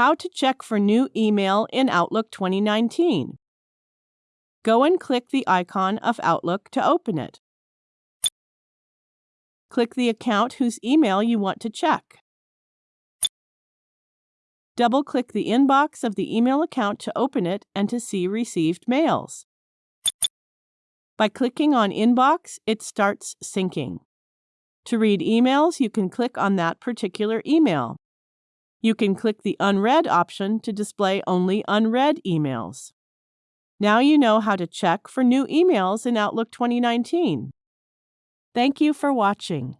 How to check for new email in Outlook 2019. Go and click the icon of Outlook to open it. Click the account whose email you want to check. Double-click the inbox of the email account to open it and to see received mails. By clicking on Inbox, it starts syncing. To read emails, you can click on that particular email. You can click the Unread option to display only unread emails. Now you know how to check for new emails in Outlook 2019. Thank you for watching.